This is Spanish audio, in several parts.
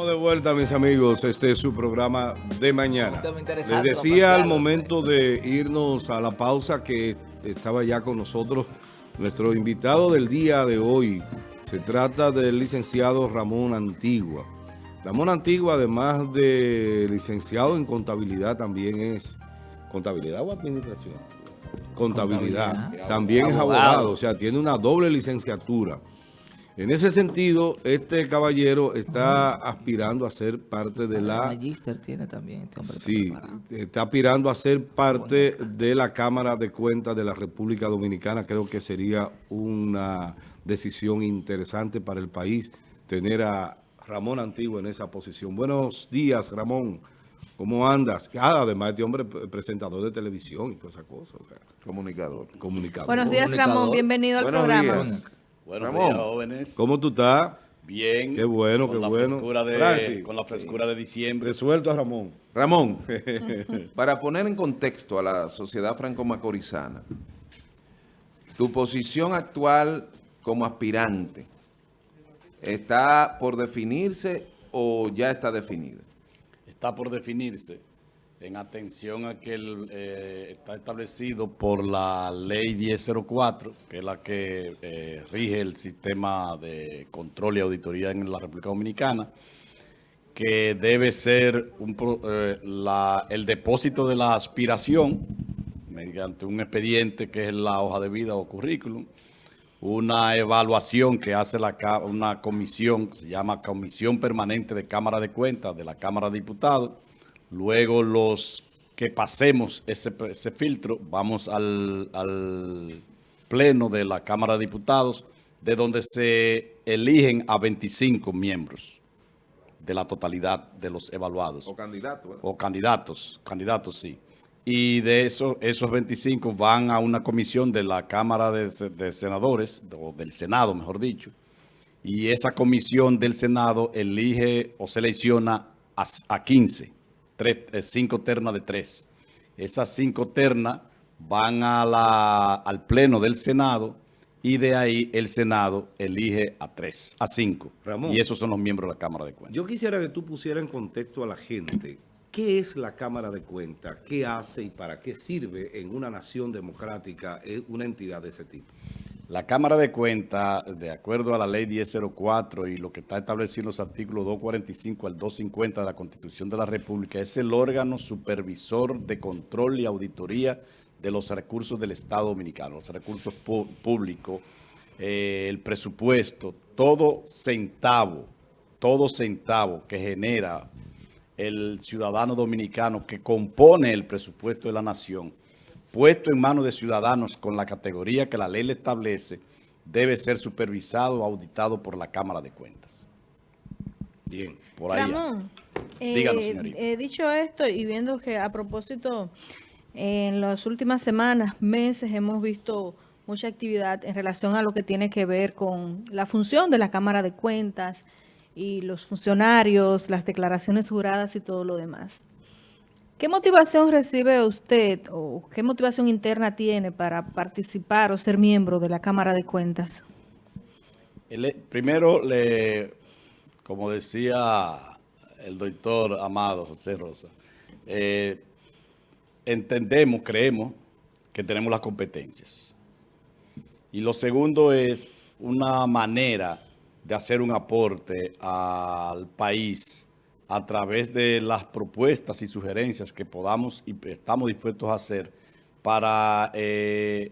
Estamos de vuelta, mis amigos. Este es su programa de mañana. Les decía al momento de irnos a la pausa que estaba ya con nosotros nuestro invitado del día de hoy. Se trata del licenciado Ramón Antigua. Ramón Antigua, además de licenciado en contabilidad, también es contabilidad o administración. Contabilidad. Contabilidad. También es abogado, o sea, tiene una doble licenciatura. En ese sentido, este caballero está aspirando a ser parte de la... Magister tiene también este hombre. Sí, preparado. está aspirando a ser parte de la Cámara de Cuentas de la República Dominicana. Creo que sería una decisión interesante para el país tener a Ramón Antigua en esa posición. Buenos días, Ramón. ¿Cómo andas? Ah, además, este hombre es presentador de televisión y todas esas cosas. O sea, Comunicador. comunicador. Buenos días, Comunicador. Ramón. Bienvenido al Buenos programa. días. Buenos Ramón. días, jóvenes. ¿Cómo tú estás? Bien. Qué bueno, con qué la bueno. Frescura de, Francis. Con la frescura de diciembre. Resuelto a Ramón. Ramón, para poner en contexto a la sociedad franco-macorizana, tu posición actual como aspirante, ¿está por definirse o ya está definida? Está por definirse en atención a que eh, está establecido por la ley 1004, que es la que eh, rige el sistema de control y auditoría en la República Dominicana, que debe ser eh, el depósito de la aspiración mediante un expediente que es la hoja de vida o currículum, una evaluación que hace una comisión que se llama Comisión Permanente de Cámara de Cuentas de la Cámara de Diputados. Luego los que pasemos ese, ese filtro, vamos al, al pleno de la Cámara de Diputados, de donde se eligen a 25 miembros de la totalidad de los evaluados O candidato, ¿verdad? o candidatos, candidatos sí. Y de eso, esos 25 van a una comisión de la Cámara de, Se- de Senadores, o del Senado, mejor dicho, y esa comisión del Senado elige o selecciona a, a 15, tres, eh, cinco ternas de tres. Esas cinco ternas van a la, al pleno del Senado y de ahí el Senado elige a tres, a cinco. Ramón. Y esos son los miembros de la Cámara de Cuentas. Yo quisiera que tú pusieras en contexto a la gente qué es la Cámara de Cuentas, qué hace y para qué sirve en una nación democrática eh, una entidad de ese tipo. La Cámara de Cuentas, de acuerdo a la Ley 1004 y lo que está establecido en los artículos 245 al 250 de la Constitución de la República, es el órgano supervisor de control y auditoría de los recursos del Estado Dominicano, los recursos públicos, eh, el presupuesto, todo centavo, todo centavo que genera el ciudadano dominicano que compone el presupuesto de la nación, puesto en manos de ciudadanos con la categoría que la ley le establece, debe ser supervisado o auditado por la Cámara de Cuentas. Bien. Por ahí. Ramón, Díganos, eh, señorita. eh, dicho esto y viendo que a propósito, en las últimas semanas, meses, hemos visto mucha actividad en relación a lo que tiene que ver con la función de la Cámara de Cuentas y los funcionarios, las declaraciones juradas y todo lo demás. ¿Qué motivación recibe usted o qué motivación interna tiene para participar o ser miembro de la Cámara de Cuentas? Primero, le, como decía el doctor Amado José Rosa, eh, entendemos, creemos que tenemos las competencias. Y lo segundo es una manera de hacer un aporte al país a través de las propuestas y sugerencias que podamos y estamos dispuestos a hacer para eh,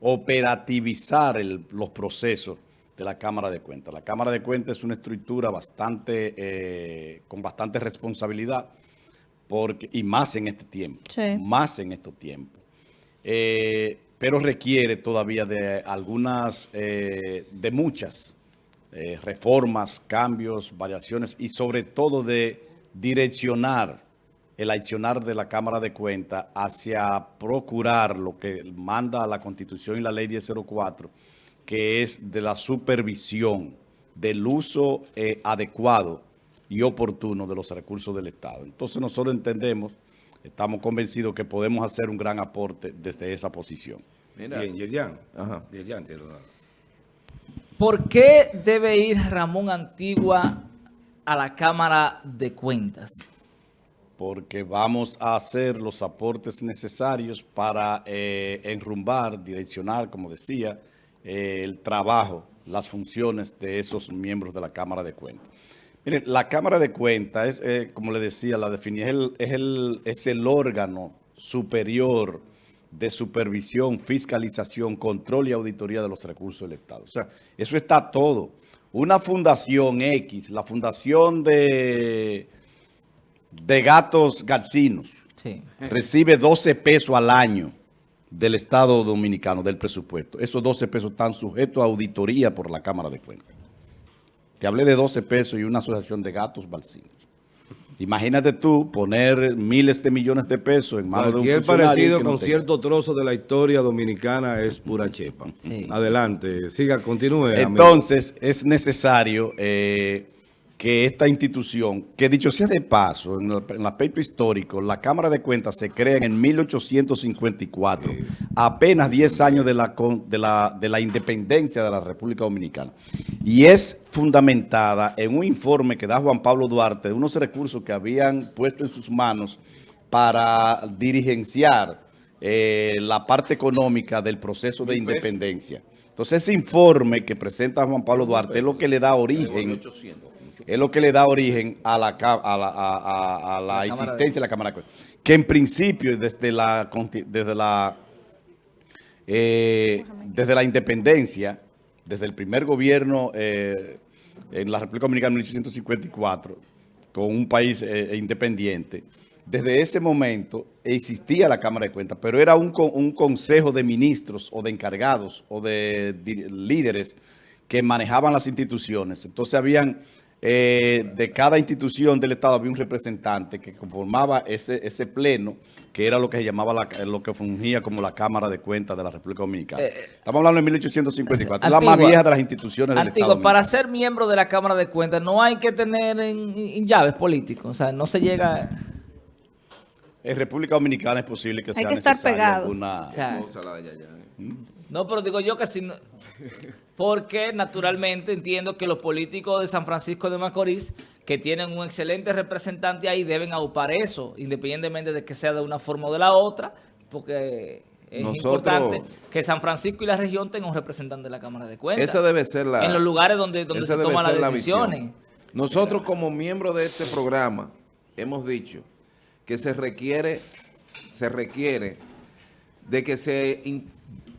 operativizar el- los procesos de la Cámara de Cuentas. La Cámara de Cuentas es una estructura bastante, eh, con bastante responsabilidad porque, y más en este tiempo, Sí. más en estos tiempos. Eh, pero requiere todavía de algunas, eh, de muchas eh, reformas, cambios, variaciones y sobre todo de direccionar el accionar de la Cámara de Cuentas hacia procurar lo que manda la Constitución y la Ley 1004, que es de la supervisión del uso eh, adecuado y oportuno de los recursos del Estado. Entonces nosotros entendemos, estamos convencidos que podemos hacer un gran aporte desde esa posición. Mira, Bien, Yerjan. Ajá. Yerjan, tiene una- ¿Por qué debe ir Ramón Antigua a la Cámara de Cuentas? Porque vamos a hacer los aportes necesarios para eh, enrumbar, direccionar, como decía, eh, el trabajo, las funciones de esos miembros de la Cámara de Cuentas. Miren, la Cámara de Cuentas es, eh, como le decía, la definí, es el, es, el, es el órgano superior de supervisión, fiscalización, control y auditoría de los recursos del Estado. O sea, eso está todo. Una fundación X, la fundación de, de gatos garcinos, Sí. recibe 12 pesos al año del Estado Dominicano, del presupuesto. Esos 12 pesos están sujetos a auditoría por la Cámara de Cuentas. Te hablé de 12 pesos y una asociación de gatos balsinos. Imagínate tú poner miles de millones de pesos en manos de un Cualquier funcionario parecido no con cierto trozo de la historia dominicana es pura chepa. Sí. Adelante, siga, continúe. amigo. Entonces, es necesario eh, que esta institución, que dicho sea de paso, en el, aspecto histórico, la Cámara de Cuentas se crea en 1854, apenas 10 años de la, con- de, la, de la independencia de la República Dominicana. Y es fundamentada en un informe que da Juan Pablo Duarte de unos recursos que habían puesto en sus manos para dirigenciar eh, la parte económica del proceso de independencia. Entonces, ese informe que presenta Juan Pablo Duarte es lo que le da origen, es lo que le da origen a la, ca- a la, a- a- a la La Cámara existencia de la Cámara de Cuentas. Que en principio, desde la, desde la, eh, desde la independencia, desde el primer gobierno eh, en la República Dominicana en 1854, con un país eh, independiente, desde ese momento existía la Cámara de Cuentas, pero era un, un consejo de ministros o de encargados o de líderes que manejaban las instituciones. Entonces habían, eh, de cada institución del Estado había un representante que conformaba ese, ese pleno, que era lo que se llamaba, la- lo que fungía como la Cámara de Cuentas de la República Dominicana. Estamos hablando de 1854, la más Antigua. vieja de las instituciones del Antigua, Estado para dominicano. ser miembro de la Cámara de Cuentas no hay que tener en, en llaves políticos. O sea, no se llega... En República Dominicana es posible que Hay sea que estar necesaria pegado. alguna... o sea, No, pero digo yo que si no... Porque naturalmente entiendo que los políticos de San Francisco de Macorís, que tienen un excelente representante ahí, deben aupar eso, independientemente de que sea de una forma o de la otra, porque es Nosotros- importante que San Francisco y la región tengan un representante de la Cámara de Cuentas. Esa debe ser la... en los lugares donde, donde se toman las la decisiones. Nosotros como miembros de este programa hemos dicho que se requiere, se requiere de que se,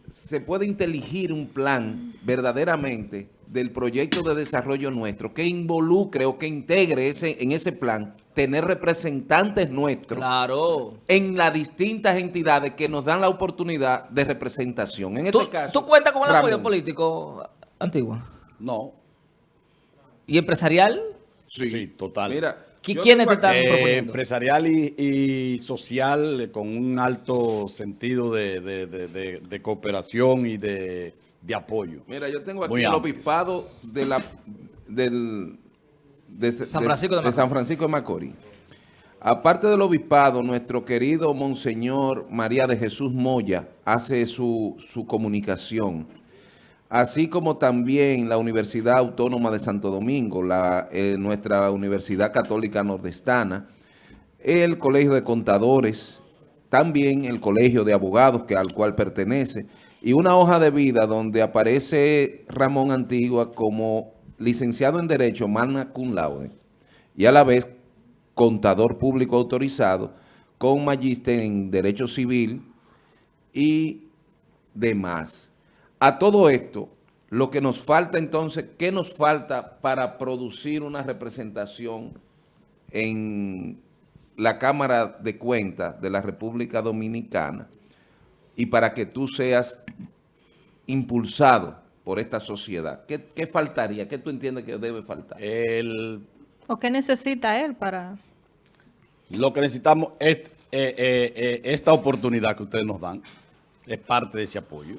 se pueda inteligir un plan verdaderamente del proyecto de desarrollo nuestro que involucre o que integre ese, en ese plan tener representantes nuestros Claro. en las distintas entidades que nos dan la oportunidad de representación. En ¿Tú, este caso, tú cuentas con el apoyo político antiguo No, y empresarial? sí, total. Mira, ¿Qui- yo quiénes te están Eh, proponiendo? empresarial y, y social eh, con un alto sentido de, de- de- de- de cooperación y de, de apoyo. Mira, yo tengo aquí el obispado de la, del, de, San Francisco de Macorís. San Francisco de Macorís. Aparte del obispado, nuestro querido Monseñor María de Jesús Moya hace su, su comunicación, así como también la Universidad Autónoma de Santo Domingo, la, eh, nuestra Universidad Católica Nordestana, el Colegio de Contadores, también el Colegio de Abogados que, al cual pertenece, y una hoja de vida donde aparece Ramón Antigua como licenciado en Derecho, magna cum laude, y a la vez contador público autorizado, con magíster en Derecho Civil y demás. A todo esto, lo que nos falta entonces, ¿qué nos falta para producir una representación en la Cámara de Cuentas de la República Dominicana y para que tú seas impulsado por esta sociedad? ¿Qué, qué faltaría? ¿Qué tú entiendes que debe faltar? El, ¿O qué necesita él para...? lo que necesitamos es eh, eh, eh, esta oportunidad que ustedes nos dan, es parte de ese apoyo,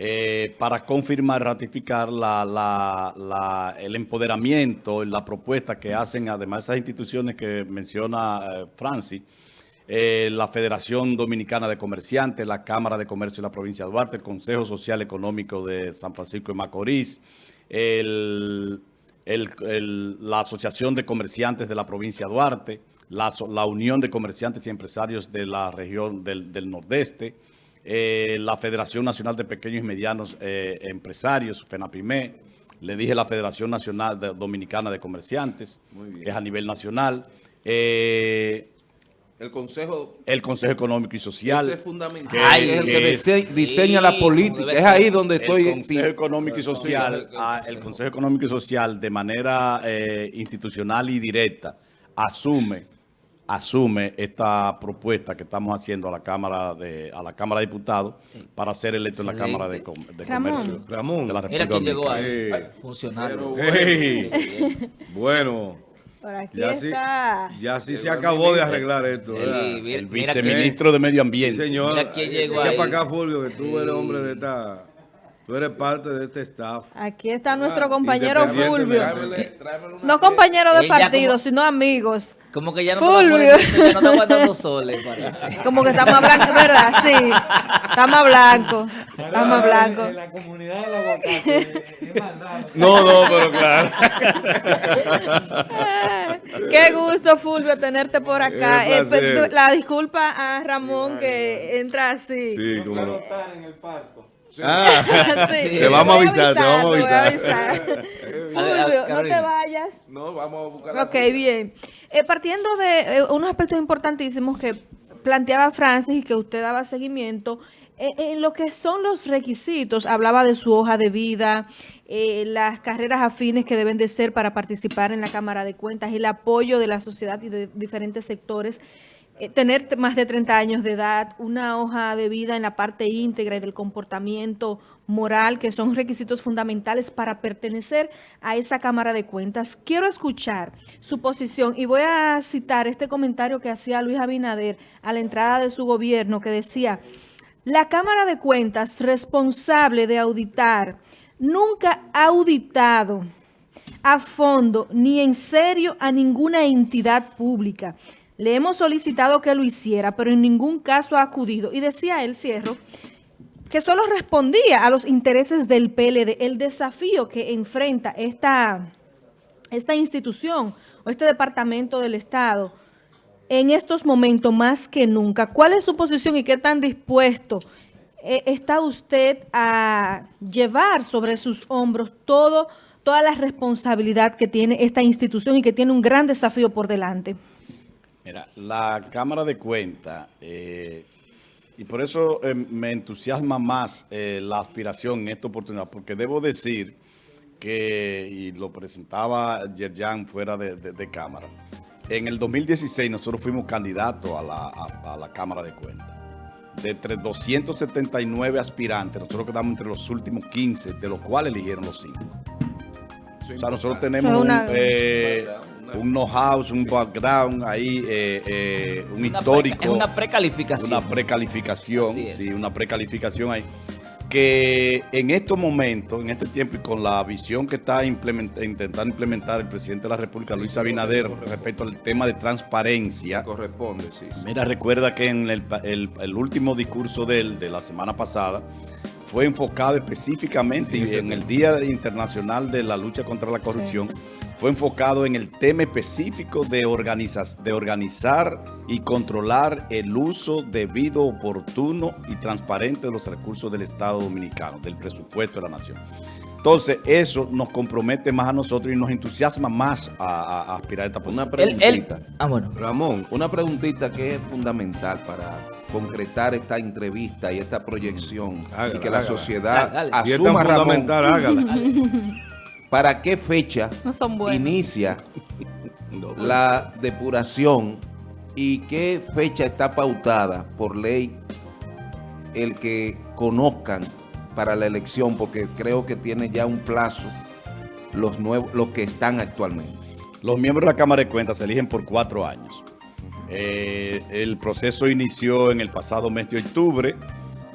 eh, para confirmar, ratificar el empoderamiento, la propuesta que hacen, además de esas instituciones que menciona eh, Francis, eh, la Federación Dominicana de Comerciantes, la Cámara de Comercio de la provincia de Duarte, el Consejo Social Económico de San Francisco de Macorís, la Asociación de Comerciantes de la provincia de Duarte, la, Unión de Comerciantes y Empresarios de la región del Nordeste, eh, la Federación Nacional de Pequeños y Medianos eh, Empresarios, FENAPIME, le dije la Federación Nacional de- Dominicana de Comerciantes, que es a nivel nacional, eh, El Consejo el Consejo Económico y Social. ese es fundamental. que- Ay, es el que que es- dise- diseña la política. Es ahí donde estoy. el Consejo Económico y Social, Consejo- ah, el Consejo Económico y Social de manera eh, institucional y directa asume asume esta propuesta que estamos haciendo a la Cámara de a la Cámara de Diputados para ser electo en la. Cámara de, Com- de Ramón. Comercio Ramón. de la Mira quién llegó ahí. Funcionario. Hey. Bueno, Por aquí ya sí, está. ya sí se acabó de arreglar esto. El, viceministro de Medio Sí, Ambiente. señor. Mira quién llegó Echa ahí. para acá, Fulvio, que tú eres hombre de esta... Tú eres parte de este staff. Aquí está nuestro compañero. Fulvio. Tráemele- tráemele una No serie. compañeros de partido, como- sino amigos. Como que ya no Fulvio. te aguantando soles, parece. Como que está más blanco, ¿verdad? Sí. Está más blanco. Está más blanco. En la comunidad maldad. No, no, pero claro. Qué gusto, Fulvio, tenerte por acá. Eh, la disculpa a Ramón que entra así. Sí, cómo no. Estar en el Ah, Sí. Te vamos a avisar, te vamos a avisar. Fulvio, no te vayas. No, vamos a buscar la Ok, bien. Eh, partiendo de eh, unos aspectos importantísimos que planteaba Francis y que usted daba seguimiento, eh, en lo que son los requisitos, hablaba de su hoja de vida, eh, las carreras afines que deben de ser para participar en la Cámara de Cuentas, el apoyo de la sociedad y de diferentes sectores, eh, tener más de 30 años de edad, una hoja de vida en la parte íntegra y del comportamiento moral, que son requisitos fundamentales para pertenecer a esa Cámara de Cuentas. Quiero escuchar su posición y voy a citar este comentario que hacía Luis Abinader a la entrada de su gobierno, que decía, la Cámara de Cuentas responsable de auditar nunca ha auditado a fondo ni en serio a ninguna entidad pública. Le hemos solicitado que lo hiciera, pero en ningún caso ha acudido. Y decía él, cierro, que solo respondía a los intereses del PLD, el desafío que enfrenta esta, esta institución o este departamento del Estado en estos momentos más que nunca. ¿Cuál es su posición y qué tan dispuesto eh, está usted a llevar sobre sus hombros todo, toda la responsabilidad que tiene esta institución y que tiene un gran desafío por delante? Mira, la Cámara de Cuentas, eh, y por eso eh, me entusiasma más eh, la aspiración en esta oportunidad, porque debo decir que, y lo presentaba Yerjan fuera de, de- de Cámara, en el 2016 nosotros fuimos candidatos a la, a- a la Cámara de Cuentas. De entre 279 aspirantes, nosotros quedamos entre los últimos 15, de los cuales eligieron los 5. O sea, nosotros tenemos una- un, eh, un know-how, un background ahí, eh, eh, un Una histórico. pre- es una precalificación. Una precalificación, sí, una precalificación ahí. Que en estos momentos, en este tiempo y con la visión que está implementa- intentando implementar el presidente de la República, Luis Abinader, respecto al tema de transparencia, Corresponde, sí. sí. Mira, recuerda que en el, pa- el- el último discurso de él, de la semana pasada, fue enfocado específicamente en el Día Internacional de la Lucha contra la Corrupción, fue enfocado en el tema específico de, organizar y controlar el uso debido, oportuno y transparente de los recursos del Estado Dominicano, del presupuesto de la nación. Entonces, eso nos compromete más a nosotros y nos entusiasma más a, a- a aspirar a esta Una posición. Él- él- preguntita. ah, bueno. Ramón, Una preguntita que es fundamental para concretar esta entrevista y esta proyección Hágala, y que la hágala. sociedad Hágale. si es tan asuma, Ramón, fundamental, hágala. ¿para qué fecha No son buenos. inicia No. la depuración y qué fecha está pautada por ley el que conozcan para la elección? Porque creo que tiene ya un plazo los nuevos, los que están actualmente. Los miembros de la Cámara de Cuentas se eligen por cuatro años. Eh, el proceso inició en el pasado mes de octubre.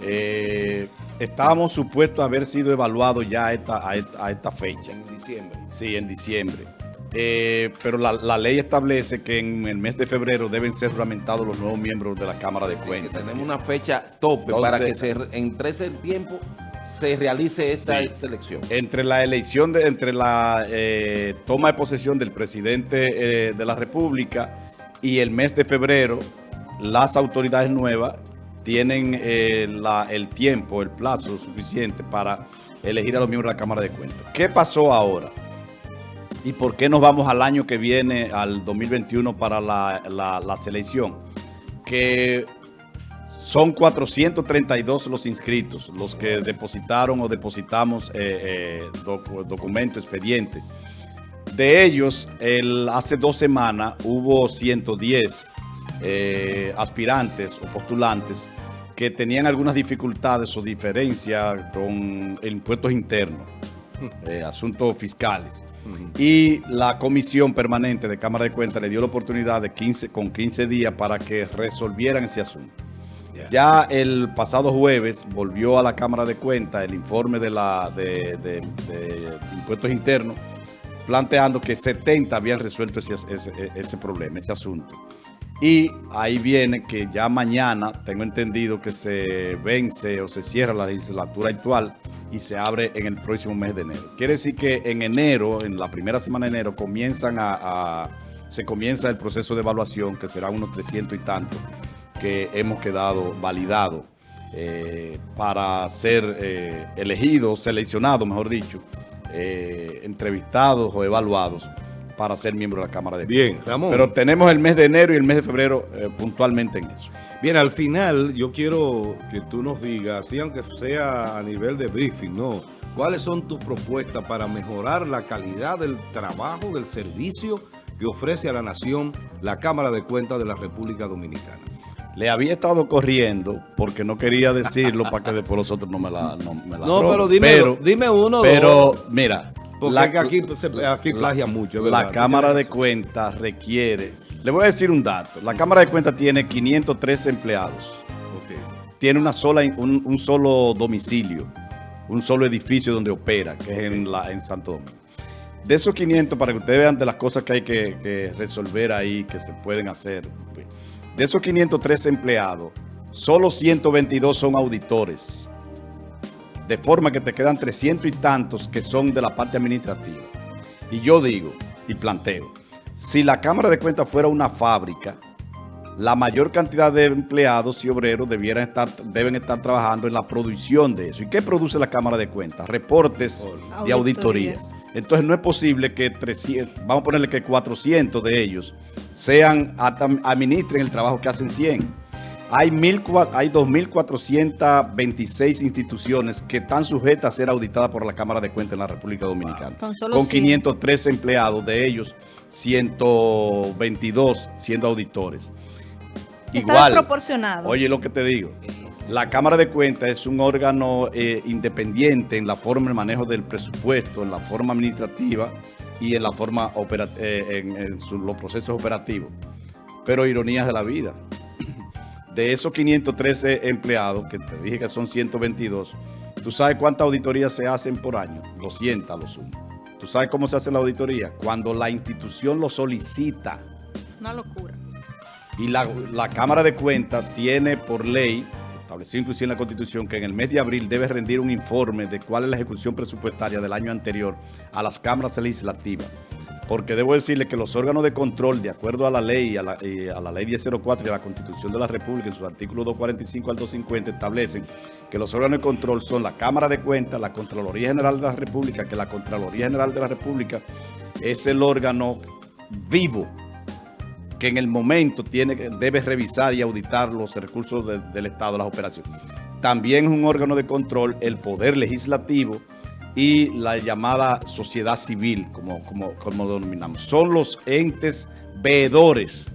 Eh, estábamos supuestos a haber sido evaluados ya a esta, a esta, a esta fecha. En diciembre. Sí, en diciembre. Eh, pero la, la ley establece que en el mes de febrero deben ser juramentados los nuevos miembros de la Cámara de Cuentas. tenemos una fecha tope Entonces- para que se, entre ese tiempo se realice esta Sí. selección. Entre la elección, de, entre la eh, toma de posesión del presidente eh, de la República y el mes de febrero, las autoridades nuevas tienen eh, el tiempo, el plazo suficiente para elegir a los miembros de la Cámara de Cuentas. ¿Qué pasó ahora? ¿Y por qué nos vamos al año que viene, al 2021, para la, selección? Que son 432 los inscritos, los que depositaron o depositamos eh, eh, docu- documento, expediente. De ellos, el, hace dos semanas hubo 110 eh, aspirantes o postulantes que tenían algunas dificultades o diferencias con impuestos internos, eh, asuntos fiscales. Y la comisión permanente de Cámara de Cuentas le dio la oportunidad de 15, con 15 días para que resolvieran ese asunto. Ya el pasado jueves volvió a la Cámara de Cuentas el informe de, la, de, de- de impuestos internos planteando que 70 habían resuelto ese, ese- ese problema, ese asunto. Y ahí viene que ya mañana, tengo entendido que se vence o se cierra la legislatura actual y se abre en el próximo mes de enero. Quiere decir que en enero, en la primera semana de enero, comienzan a, se comienza el proceso de evaluación, que será unos 300 y tantos, que hemos quedado validados eh, para ser eh, elegidos, seleccionados, mejor dicho, eh, entrevistados o evaluados para ser miembros de la Cámara de Bien, Ramón. Pero tenemos el mes de enero y el mes de febrero eh, puntualmente en eso. Bien, al final yo quiero que tú nos digas, así aunque sea a nivel de briefing, ¿no? ¿Cuáles son tus propuestas para mejorar la calidad del trabajo, del servicio que ofrece a la nación la Cámara de Cuentas de la República Dominicana? Le había estado corriendo porque no quería decirlo para que después los otros no me la no, me la No, pero dime, Pero- dime uno Pero, dos. mira, Porque la- aquí, se- aquí plagia mucho. la Cámara de. Cuentas requiere... Le voy a decir un dato. La Cámara de Cuentas tiene 503 empleados. Tiene una sola, un, un solo domicilio, un solo edificio donde opera, que es en, la, en Santo Domingo. De esos 500, para que ustedes vean de las cosas que hay que, que resolver ahí, que se pueden hacer. De esos 503 empleados, solo 122 son auditores. De forma que te quedan 300 y tantos que son de la parte administrativa. Y yo digo, y planteo, si la Cámara de Cuentas fuera una fábrica, la mayor cantidad de empleados y obreros debieran estar, deben estar trabajando en la producción de eso. ¿Y qué produce la Cámara de Cuentas? Reportes de auditoría. Auditorías. Entonces no es posible que 300, vamos a ponerle que 400 de ellos sean, administren el trabajo que hacen 100. Hay, mil hay 2.426 instituciones que están sujetas a ser auditadas por la Cámara de Cuentas en la República Dominicana. Con con 100. 503 empleados, de ellos 122 siendo auditores. Está desproporcionado. Oye lo que te digo. La Cámara de Cuentas es un órgano eh, independiente en la forma de manejo del presupuesto, en la forma administrativa y en la forma eh, en, en su- los procesos operativos. Pero ironías de la vida. De esos 513 empleados, que te dije que son 122, ¿tú sabes cuántas auditorías se hacen por año? 200 a lo sumo. ¿Tú sabes cómo se hace la auditoría? Cuando la institución lo solicita. Una locura. Y la, la Cámara de Cuentas tiene por ley, establecido inclusive en la Constitución, que en el mes de abril debe rendir un informe de cuál es la ejecución presupuestaria del año anterior a las cámaras legislativas. Porque debo decirle que los órganos de control, de acuerdo a la ley, a la, eh, a la ley 1004 y a la Constitución de la República, en sus artículos 245 al 250, establecen que los órganos de control son la Cámara de Cuentas, la Contraloría General de la República, que la Contraloría General de la República es el órgano vivo que en el momento tiene, debe revisar y auditar los recursos de- del Estado, las operaciones. También es un órgano de control el Poder Legislativo y la llamada sociedad civil, como, como, como denominamos. Son los entes veedores,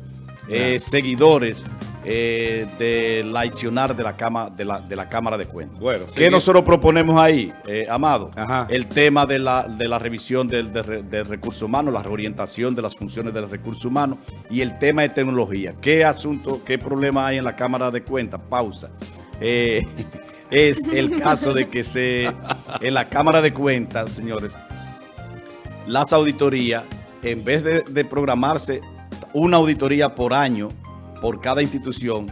eh, seguidores eh, del accionar de la, cama, de, la, de la Cámara de Cuentas. Bueno, ¿Qué nosotros proponemos ahí, eh, Amado? Ajá. El tema de la, de la revisión del, del recurso humano, la reorientación de las funciones del recurso humano y el tema de tecnología. ¿Qué asunto, qué problema hay en la Cámara de Cuentas? Pausa. Es el caso de que se en la Cámara de Cuentas, señores, las auditorías, en vez de, de programarse una auditoría por año por cada institución,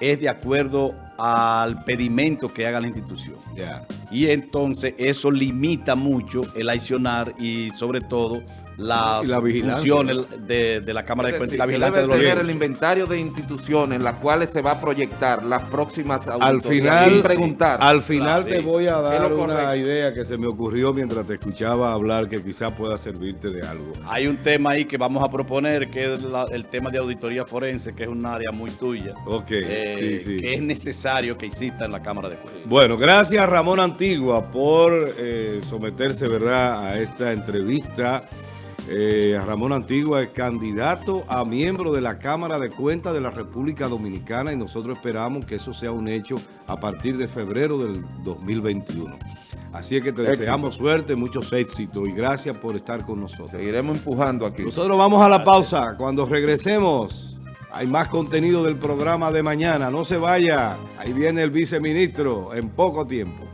es de acuerdo al pedimento que haga la institución. Y entonces eso limita mucho el accionar y sobre todo las la funciones de, de la Cámara de Cuentas y la vigilancia de los tener el inventario de instituciones en las cuales se va a proyectar las próximas Al auditorías final, sin preguntar. al final Claro, te sí. voy a dar una idea que se me ocurrió mientras te escuchaba hablar que quizás pueda servirte de algo. Hay un tema ahí que vamos a proponer, que es la- el tema de auditoría forense, que es un área muy tuya. Ok, eh, sí, sí. Que es necesario que exista en la Cámara de Cuentas. Bueno, gracias Ramón Antigua por eh, someterse, ¿verdad?, a esta entrevista. Eh, Ramón Antigua es candidato a miembro de la Cámara de Cuentas de la República Dominicana y nosotros esperamos que eso sea un hecho a partir de febrero del 2021. Así es que te Éxito. deseamos suerte, muchos éxitos y gracias por estar con nosotros. Seguiremos empujando aquí. Nosotros vamos a la pausa. Cuando regresemos, hay más contenido del programa de mañana. No se vaya. Ahí viene el viceministro en poco tiempo.